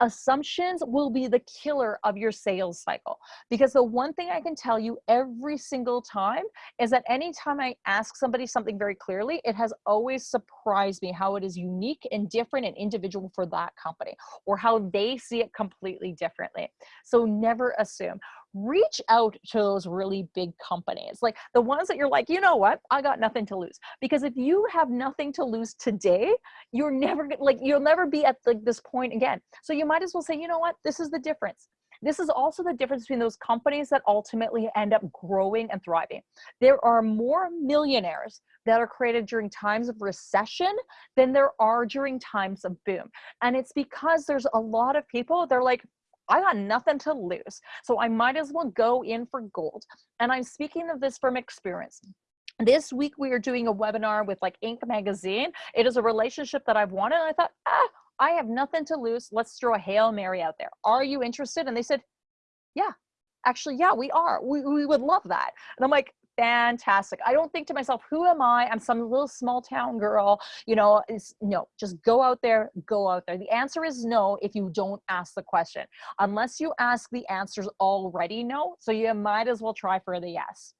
assumptions will be the killer of your sales cycle. Because the one thing i can tell you every single time is that anytime i ask somebody something very clearly it has always surprised me how it is unique and different and individual for that company or how they see it completely differently. So never assume reach out to those really big companies, like the ones that you're like, you know what, I got nothing to lose. Because if you have nothing to lose today, you're never like, you'll never be at like this point again. So you might as well say, you know what, this is the difference. This is also the difference between those companies that ultimately end up growing and thriving. There are more millionaires that are created during times of recession than there are during times of boom. And it's because there's a lot of people, they're like, I got nothing to lose. So I might as well go in for gold. And I'm speaking of this from experience. This week we are doing a webinar with like Inc. magazine. It is a relationship that I've wanted. I thought, ah, I have nothing to lose. Let's throw a Hail Mary out there. Are you interested? And they said, yeah, actually, yeah, we are. We, we would love that. And I'm like, fantastic. I don't think to myself, who am I? I'm some little small town girl, you know, no, just go out there, go out there. The answer is no if you don't ask the question. Unless you ask the answers already no, so you might as well try for the yes.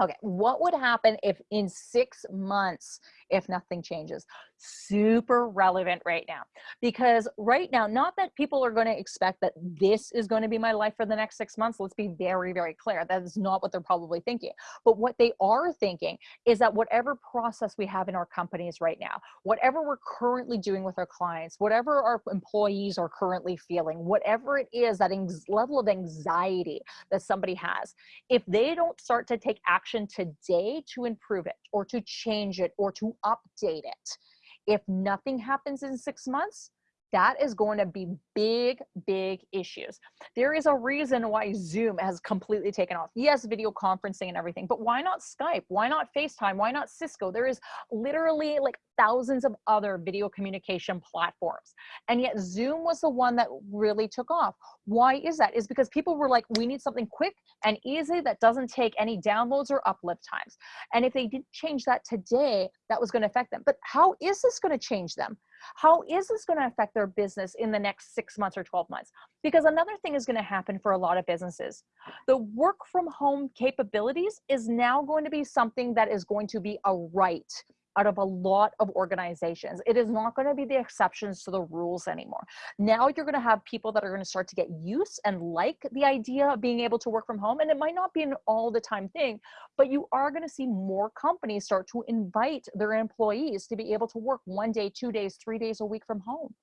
Okay, what would happen if in six months, if nothing changes? Super relevant right now. Because right now, not that people are going to expect that this is going to be my life for the next six months. Let's be very, very clear. That is not what they're probably thinking. But what they are thinking is that whatever process we have in our companies right now, whatever we're currently doing with our clients, whatever our employees are currently feeling, whatever it is, that level of anxiety that somebody has, if they don't start to take action action today to improve it or to change it or to update it. If nothing happens in six months, that is going to be big, big issues. There is a reason why Zoom has completely taken off. Yes, video conferencing and everything, but why not Skype? Why not FaceTime? Why not Cisco? There is literally like thousands of other video communication platforms. And yet Zoom was the one that really took off. Why is that? Is because people were like, we need something quick and easy that doesn't take any downloads or uplift times. And if they didn't change that today, that was going to affect them. But how is this going to change them? How is this going to affect their business in the next six months or 12 months? Because another thing is going to happen for a lot of businesses. The work from home capabilities is now going to be something that is going to be a right out of a lot of organizations. It is not going to be the exceptions to the rules anymore. Now you're going to have people that are going to start to get used and like the idea of being able to work from home. And it might not be an all the time thing, but you are going to see more companies start to invite their employees to be able to work one day, two days, three days a week from home.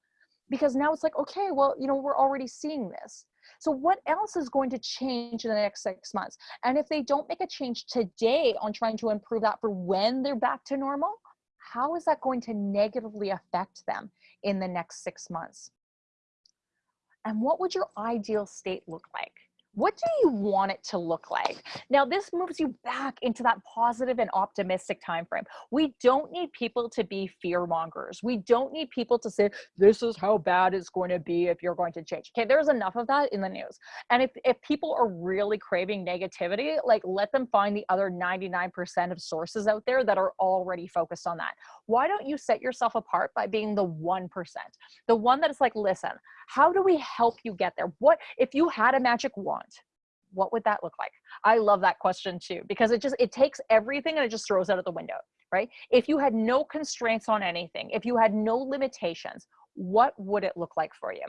Because now it's like, okay, well, you know, we're already seeing this. So what else is going to change in the next six months? And if they don't make a change today on trying to improve that for when they're back to normal, how is that going to negatively affect them in the next six months? And what would your ideal state look like? What do you want it to look like? Now this moves you back into that positive and optimistic time frame. We don't need people to be fear mongers. We don't need people to say this is how bad it's going to be if you're going to change. Okay there's enough of that in the news. And if, if people are really craving negativity like let them find the other 99% of sources out there that are already focused on that. Why don't you set yourself apart by being the 1% the one that is like listen how do we help you get there? What if you had a magic wand what would that look like? I love that question too, because it just, it takes everything and it just throws out of the window, right? If you had no constraints on anything, if you had no limitations, what would it look like for you?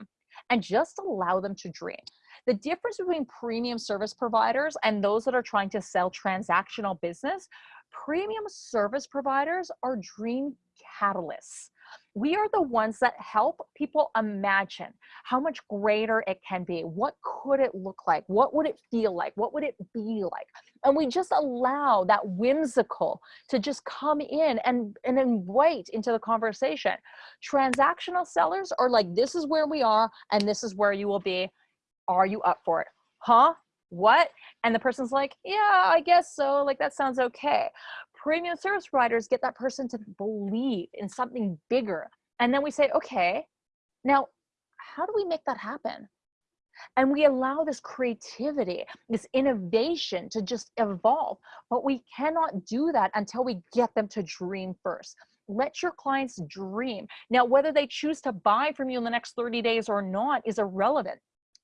And just allow them to dream. The difference between premium service providers and those that are trying to sell transactional business, premium service providers are dream catalysts we are the ones that help people imagine how much greater it can be. What could it look like? What would it feel like? What would it be like? And we just allow that whimsical to just come in and, and invite into the conversation. Transactional sellers are like, this is where we are and this is where you will be. Are you up for it? Huh? What? And the person's like, yeah, I guess so. Like, that sounds okay premium service providers get that person to believe in something bigger. And then we say, okay, now how do we make that happen? And we allow this creativity, this innovation to just evolve. But we cannot do that until we get them to dream first. Let your clients dream. Now, whether they choose to buy from you in the next 30 days or not is irrelevant.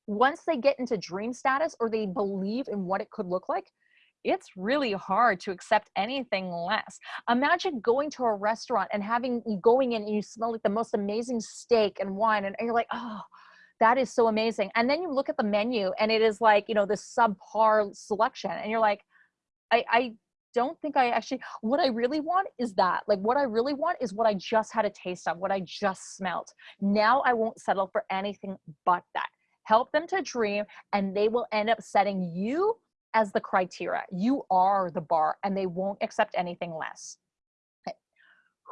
Once they get into dream status or they believe in what it could look like, it's really hard to accept anything less. Imagine going to a restaurant and having going in and you smell like the most amazing steak and wine and, you're like, oh, That is so amazing. And then you look at the menu and it is like, you know, this subpar selection and you're like, I, I don't think I actually, what I really want is that. Like what I really want is what I just had a taste of, what I just smelt. Now I won't settle for anything but that. Help them to dream and they will end up setting you as the criteria. You are the bar and they won't accept anything less.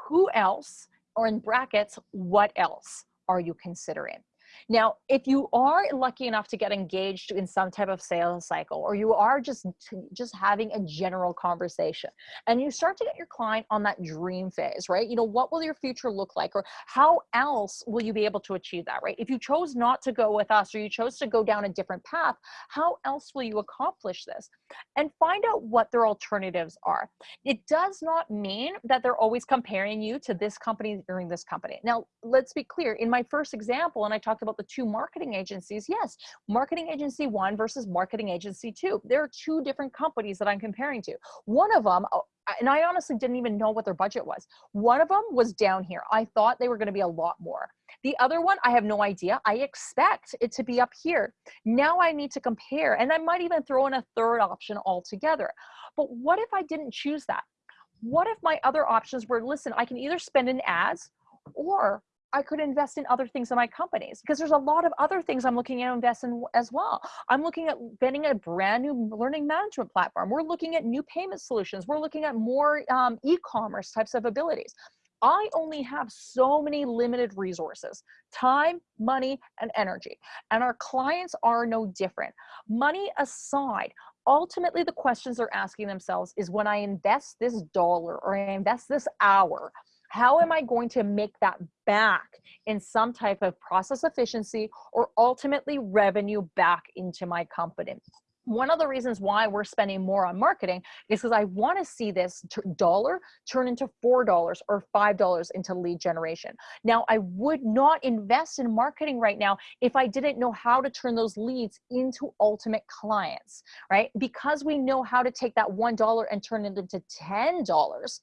Who else, or in brackets, what else are you considering? Now, if you are lucky enough to get engaged in some type of sales cycle, or you are just, just having a general conversation, and you start to get your client on that dream phase, right? You know, what will your future look like? Or how else will you be able to achieve that, right? If you chose not to go with us, or you chose to go down a different path, how else will you accomplish this? And find out what their alternatives are. It does not mean that they're always comparing you to this company during this company. Now, let's be clear. In my first example, and I talked about the two marketing agencies, yes, marketing agency one versus marketing agency two. There are two different companies that I'm comparing to. One of them, oh, and I honestly didn't even know what their budget was. One of them was down here. I thought they were going to be a lot more. The other one, I have no idea. I expect it to be up here. Now I need to compare, and I might even throw in a third option altogether. But what if I didn't choose that? What if my other options were, listen, I can either spend in ads or I could invest in other things in my companies because there's a lot of other things I'm looking at invest in as well. I'm looking at getting a brand new learning management platform. We're looking at new payment solutions. We're looking at more um, e-commerce types of abilities. I only have so many limited resources, time, money, and energy. And our clients are no different. Money aside, ultimately the questions they're asking themselves is when I invest this dollar or I invest this hour, how am I going to make that back in some type of process efficiency or ultimately revenue back into my company? One of the reasons why we're spending more on marketing is because I want to see this dollar turn into $4 or $5 into lead generation. Now, I would not invest in marketing right now if I didn't know how to turn those leads into ultimate clients, right? Because we know how to take that $1 and turn it into $10,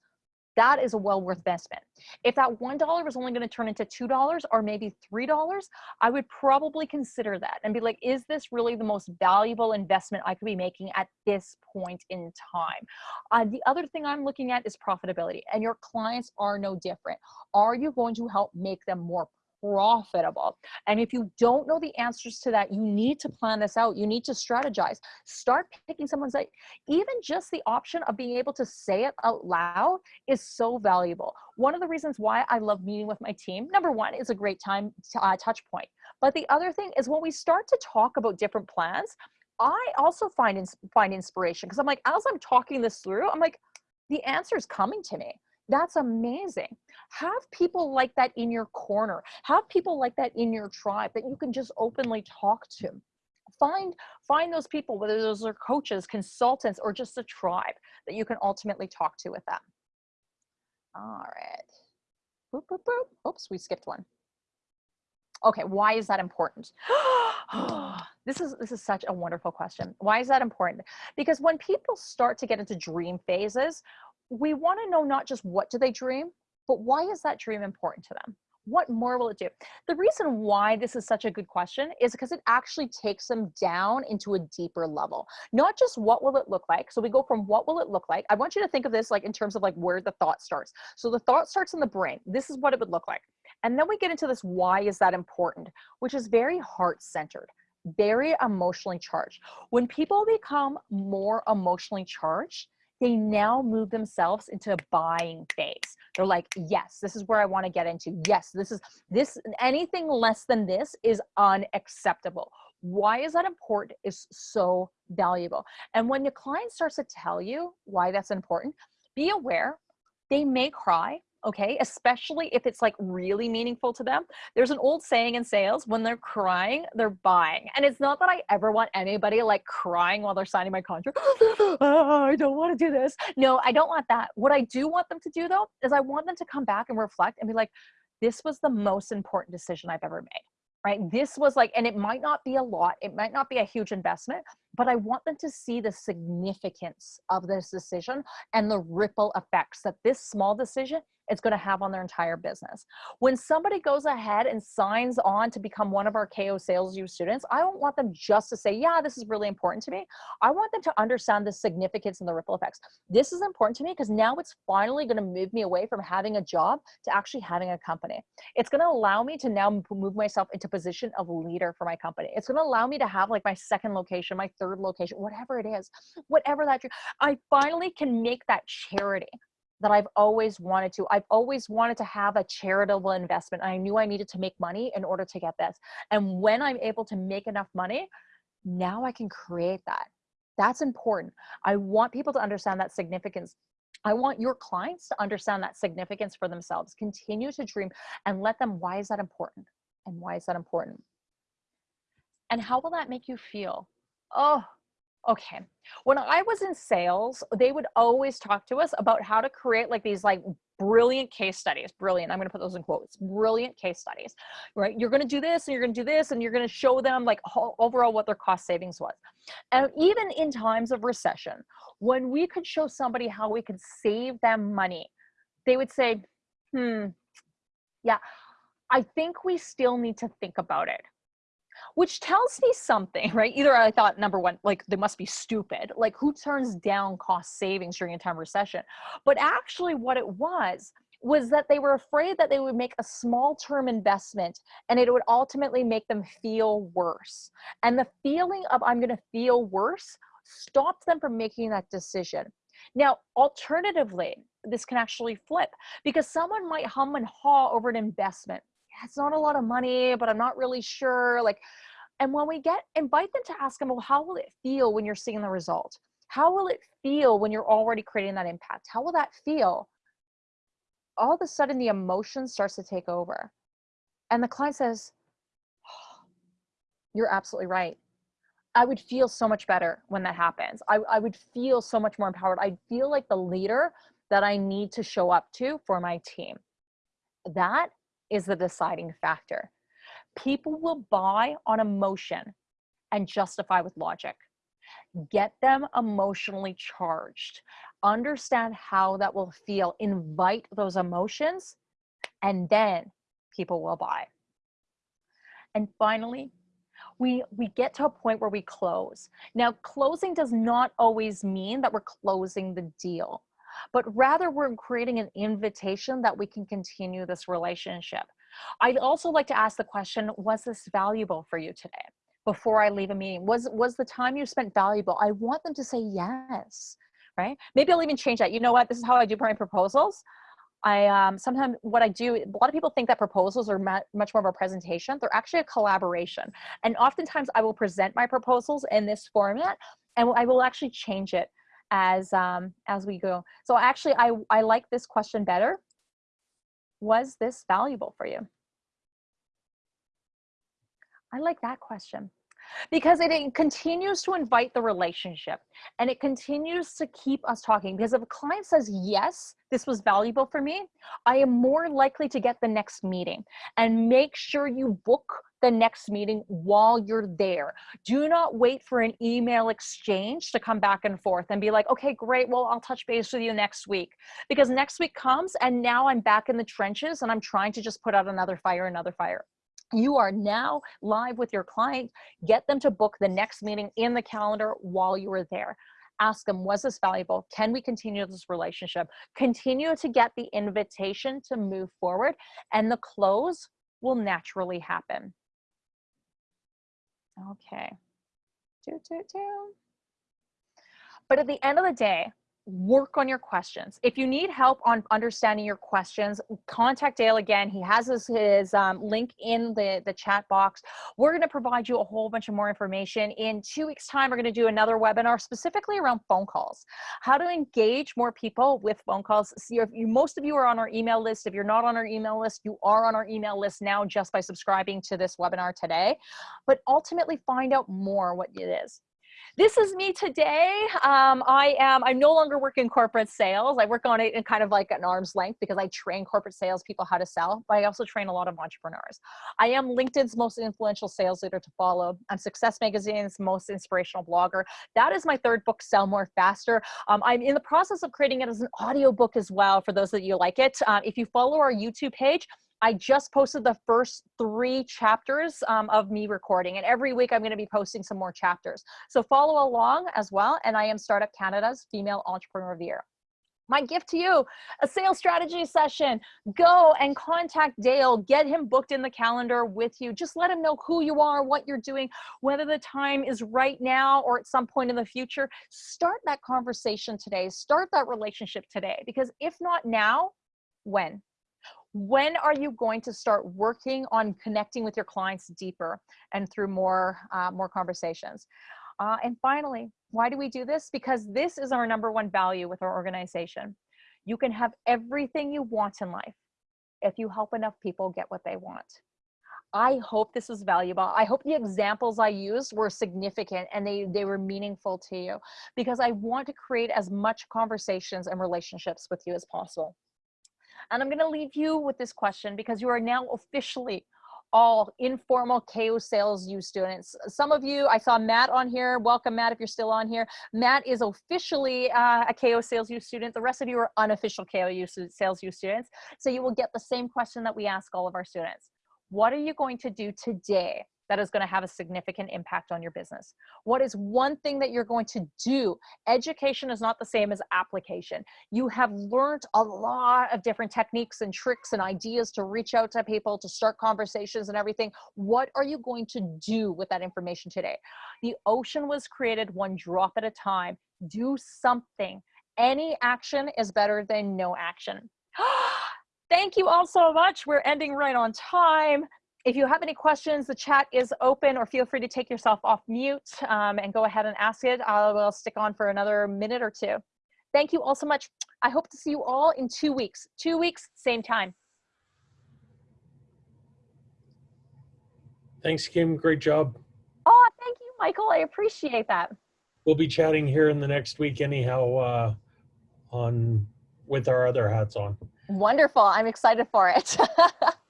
that is a well worth investment. If that $1 was only going to turn into $2 or maybe $3, I would probably consider that and be like, is this really the most valuable investment I could be making at this point in time? Uh, the other thing I'm looking at is profitability and your clients are no different. Are you going to help make them more profitable. And if you don't know the answers to that, you need to plan this out. You need to strategize. Start picking someone's like, even just the option of being able to say it out loud is so valuable. One of the reasons why I love meeting with my team, number one, is a great time to, uh, touch point. But the other thing is when we start to talk about different plans, I also find, find inspiration because I'm like, as I'm talking this through, I'm like, the answer is coming to me. That's amazing. Have people like that in your corner. Have people like that in your tribe that you can just openly talk to. Find, find those people, whether those are coaches, consultants, or just a tribe that you can ultimately talk to with them. All right. Boop, boop, boop. Oops, we skipped one. Okay, why is that important? this is this is such a wonderful question. Why is that important? Because when people start to get into dream phases, we want to know not just what do they dream, but why is that dream important to them? What more will it do? The reason why this is such a good question is because it actually takes them down into a deeper level. Not just what will it look like. So we go from what will it look like. I want you to think of this like in terms of like where the thought starts. So the thought starts in the brain. This is what it would look like. And then we get into this why is that important, which is very heart centered very emotionally charged. When people become more emotionally charged, they now move themselves into a buying phase. They're like, yes, this is where I want to get into. Yes, this is this, anything less than this is unacceptable. Why is that important is so valuable. And when your client starts to tell you why that's important, be aware they may cry okay? Especially if it's like really meaningful to them. There's an old saying in sales, when they're crying, they're buying. And it's not that I ever want anybody like crying while they're signing my contract. oh, I don't want to do this. No, I don't want that. What I do want them to do though, is I want them to come back and reflect and be like, this was the most important decision I've ever made right? This was like, and it might not be a lot, it might not be a huge investment, but I want them to see the significance of this decision and the ripple effects that this small decision is going to have on their entire business. When somebody goes ahead and signs on to become one of our KO Sales U students, I don't want them just to say, yeah, this is really important to me. I want them to understand the significance and the ripple effects. This is important to me because now it's finally going to move me away from having a job to actually having a company. It's going to allow me to now move myself into position of leader for my company. It's going to allow me to have like my second location, my third location, whatever it is, whatever that, I finally can make that charity that I've always wanted to. I've always wanted to have a charitable investment. I knew I needed to make money in order to get this. And when I'm able to make enough money, now I can create that. That's important. I want people to understand that significance. I want your clients to understand that significance for themselves. Continue to dream and let them, why is that important? And why is that important? And how will that make you feel? Oh, okay. When i was in sales they would always talk to us about how to create like these like brilliant case studies brilliant i'm going to put those in quotes brilliant case studies right? You're going to do this and you're going to do this and you're going to show them like overall what their cost savings was. And even in times of recession when we could show somebody how we could save them money they would say hmm yeah i think we still need to think about it which tells me something, right? Either I thought number one, like they must be stupid. Like who turns down cost savings during a time of recession? But actually, what it was was that they were afraid that they would make a small term investment and it would ultimately make them feel worse. And the feeling of I'm going to feel worse stopped them from making that decision. Now, alternatively, this can actually flip because someone might hum and haw over an investment it's not a lot of money, but I'm not really sure. Like, and when we get invite them to ask them, well, how will it feel when you're seeing the result? How will it feel when you're already creating that impact? How will that feel? All of a sudden, the emotion starts to take over. And the client says, oh, You're absolutely right. I would feel so much better when that happens. I, I would feel so much more empowered. I feel like the leader that I need to show up to for my team. That is the deciding factor. People will buy on emotion and justify with logic. Get them emotionally charged. Understand how that will feel. Invite those emotions, and then people will buy. And finally, we, we get to a point where we close. Now, closing does not always mean that we're closing the deal but rather we're creating an invitation that we can continue this relationship. I'd also like to ask the question, was this valuable for you today? Before I leave a meeting, was, was the time you spent valuable? I want them to say yes, right? Maybe I'll even change that. You know what, this is how I do my proposals. I um, sometimes what I do, a lot of people think that proposals are much more of a presentation. They're actually a collaboration. And oftentimes I will present my proposals in this format and I will actually change it as um, as we go. So actually, I, I like this question better. Was this valuable for you? I like that question because it, continues to invite the relationship and it continues to keep us talking because if a client says yes this was valuable for me i am more likely to get the next meeting. And make sure you book the next meeting while you're there. Do not wait for an email exchange to come back and forth and be like okay great well i'll touch base with you next week. Because next week comes and now i'm back in the trenches and i'm trying to just put out another fire another fire you are now live with your client. Get them to book the next meeting in the calendar while you are there. Ask them, was this valuable? Can we continue this relationship? Continue to get the invitation to move forward and the close will naturally happen. Okay. Toot, toot, toot. But at the end of the day, work on your questions. If you need help on understanding your questions, contact Dale again. He has his, his um, link in the, the chat box. We're going to provide you a whole bunch of more information. In two weeks time, we're going to do another webinar specifically around phone calls, how to engage more people with phone calls. See, if you, most of you are on our email list. If you're not on our email list, you are on our email list now just by subscribing to this webinar today, but ultimately find out more what it is. This is me today. Um, I am, I'm no longer work in corporate sales. I work on it in kind of like an arm's length because I train corporate sales people how to sell, but I also train a lot of entrepreneurs. I am LinkedIn's most influential sales leader to follow. I'm Success Magazine's most inspirational blogger. That is my third book, Sell More Faster. Um, I'm in the process of creating it as an audio book as well for those that you like it. Uh, if you follow our YouTube page, I just posted the first three chapters um, of me recording and every week I'm gonna be posting some more chapters. So follow along as well and I am Startup Canada's Female Entrepreneur of the Year. My gift to you, a sales strategy session. Go and contact Dale, get him booked in the calendar with you. Just let him know who you are, what you're doing, whether the time is right now or at some point in the future. Start that conversation today, start that relationship today, because if not now, when? When are you going to start working on connecting with your clients deeper and through more uh, more conversations uh, and finally why do we do this because this is our number one value with our organization you can have everything you want in life if you help enough people get what they want I hope this was valuable. I hope the examples I used were significant and they, they were meaningful to you because I want to create as much conversations and relationships with you as possible. And I'm going to leave you with this question because you are now officially all informal KO Sales U students. Some of you, I saw Matt on here. Welcome, Matt, if you're still on here. Matt is officially uh, a KO Sales U student. The rest of you are unofficial KO Sales U students. So you will get the same question that we ask all of our students. What are you going to do today that is going to have a significant impact on your business? What is one thing that you're going to do? Education is not the same as application. You have learned a lot of different techniques and tricks and ideas to reach out to people, to start conversations and everything. What are you going to do with that information today? The ocean was created one drop at a time. Do something. Any action is better than no action. Thank you all so much. We're ending right on time if you have any questions, the chat is open or feel free to take yourself off mute um, and go ahead and ask it. I will stick on for another minute or two. Thank you all so much. I hope to see you all in two weeks. Two weeks, same time. Thanks, Kim. Great job. Oh, thank you, Michael. I appreciate that. We'll be chatting here in the next week anyhow uh, on with our other hats on. Wonderful. I'm excited for it.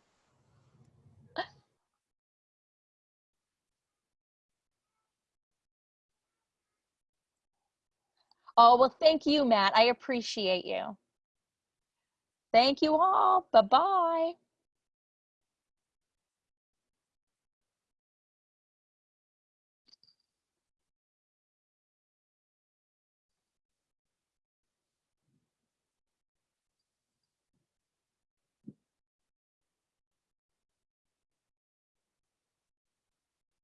Oh, well, thank you, Matt. I appreciate you. Thank you all. Bye-bye.